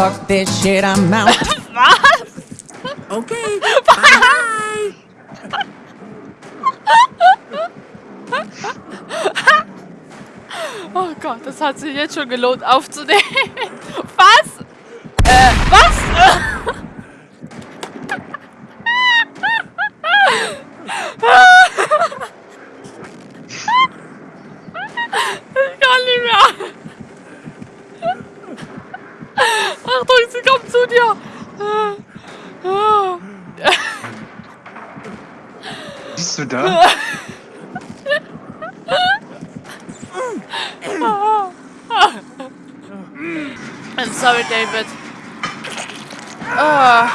fuck this shit, I'm out. Was? Okay. Bye. Oh Gott, das hat sich jetzt schon gelohnt aufzunehmen. Was? Äh, was? Ich kann nicht mehr. Achtung, sie kommt zu dir. Bist du da? I'm sorry, David. Oh.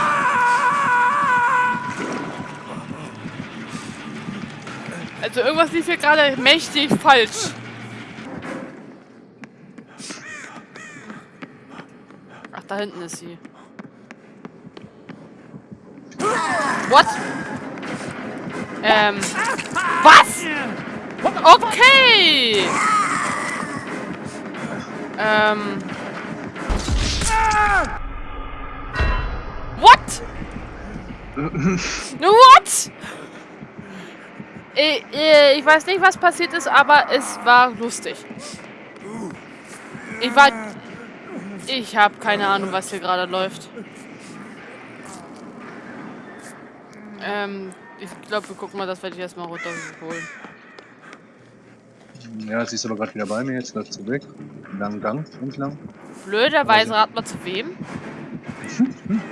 Also irgendwas lief hier gerade mächtig falsch. Ach, da hinten ist sie. What? Ähm. Was? Okay. Ähm. What? What? Ich, äh, ich weiß nicht, was passiert ist, aber es war lustig. Ich war... Ich habe keine Ahnung, was hier gerade läuft. Ähm, ich glaube, wir gucken mal, das werde ich erstmal runterholen. Ja, sie ist aber gerade wieder bei mir, jetzt läuft sie weg. Langen Gang, entlang. Blöderweise, rat mal zu wem?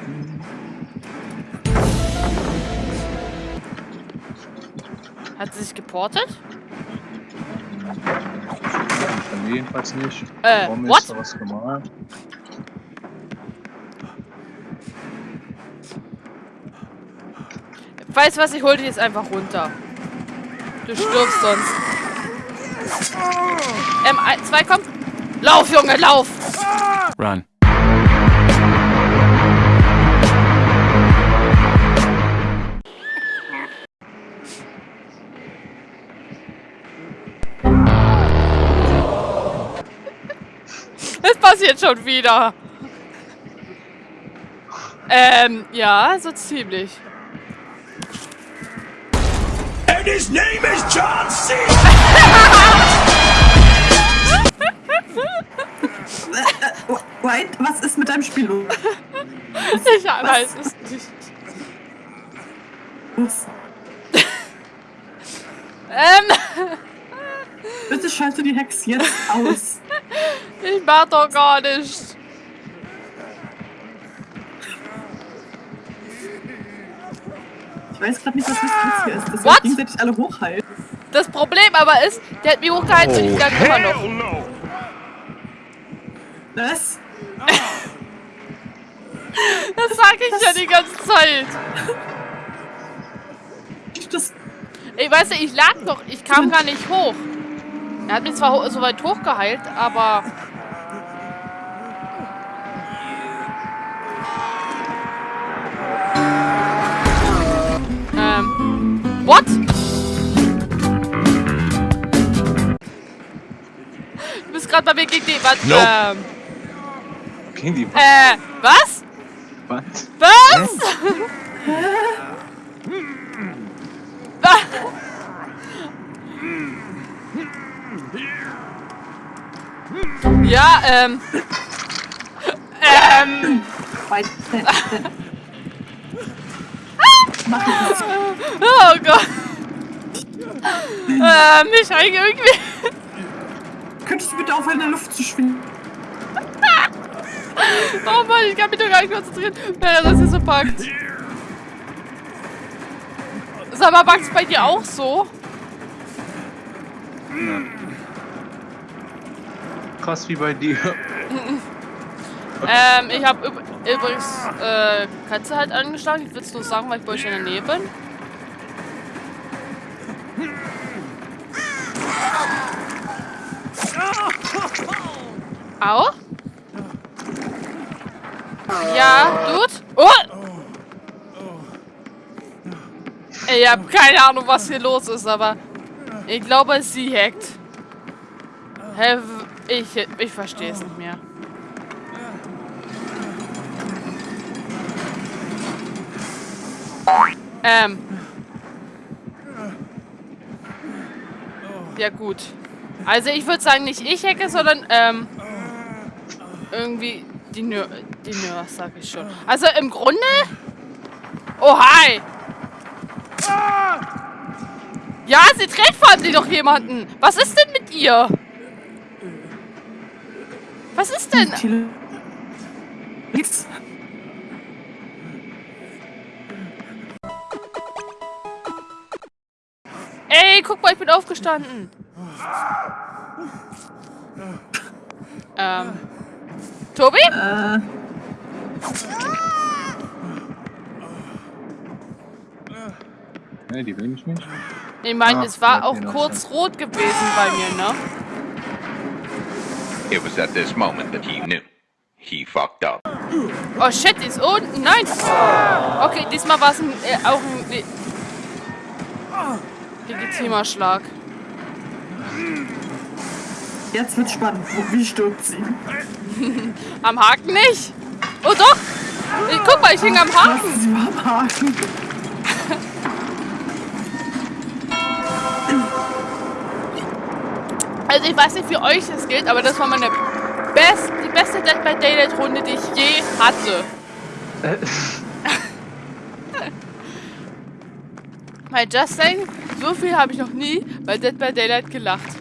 Hat sie sich geportet? Mir jedenfalls nicht. Äh, Warum what? ist da was gemalt? Weißt was, ich hol dich jetzt einfach runter. Du stirbst sonst. Ähm, ein, zwei, komm. Lauf, Junge, lauf! Run. Es passiert schon wieder. Ähm, ja, so ziemlich. And his name is John C. White, was ist mit deinem Spiel los? Ich weiß es nicht. Was? Ähm, Bitte schalte die Hex jetzt aus. ich mach doch gar nicht. Weiß gerade nicht, was das hier ist. Dass What? wir gegenseitig alle hochhalten. Das Problem aber ist, der hat mich hochgehalten und ich gang immer noch. Hell no. Was? Das sag ich ja die ganze Zeit. Das, Ich weiß nicht, ich lag doch, ich kam gar nicht hoch. Er hat mich zwar so weit hochgeheilt, aber... What? Du bist gerade bei mir gegen die... Was? Nope. Ähm... Okay, die Äh... Was? was? Was? ja, ähm. Ähm. White, äh, äh. Mach das. Gott. Ich hänge irgendwie. Könntest du bitte aufhören, in der Luft zu schwingen? Oh Mann, ich kann mich doch gar nicht konzentrieren, wenn er das hier so packt. Sag mal, packt's bei dir auch so? Krass wie bei dir. Ähm, ich habe übrigens äh, Katze halt angeschlagen. Ich will es nur sagen, weil ich bei euch in der Nähe bin. Au? Ja, Dude? Oh! Ich hab keine Ahnung, was hier los ist, aber ich glaube, sie hackt. Hä? Ich, ich verstehe es nicht mehr. Ähm. Ja gut. Also ich würde sagen, nicht ich hacke, sondern ähm, irgendwie die Nür die Nür, sag ich schon. Also im Grunde... Oh, hi! Ja, sie dreht fahren sie doch jemanden. Was ist denn mit ihr? Was ist denn? Tele Ey, guck mal, ich bin aufgestanden. Ähm. Tobi? Äh, Ne, die will mich nicht. Ich meine, Ah, es war auch kurz rot gewesen bei mir, ne? It was at this moment that he knew. He fucked up. Oh shit, ist unten. Nein. Okay, diesmal war es ein, äh, auch ein le legitimer Schlag. jetzt wird spannend. Wie stirbt sie? Am Haken nicht? Oh doch. Äh, Guck mal, ich hänge am Haken. Lassen Sie mal am Haken. Also ich weiß nicht, wie euch das gilt, aber das war meine best, die beste Dead by Daylight Runde, die ich je hatte. Bei Just Saying, so viel habe ich noch nie bei Dead by Daylight gelacht.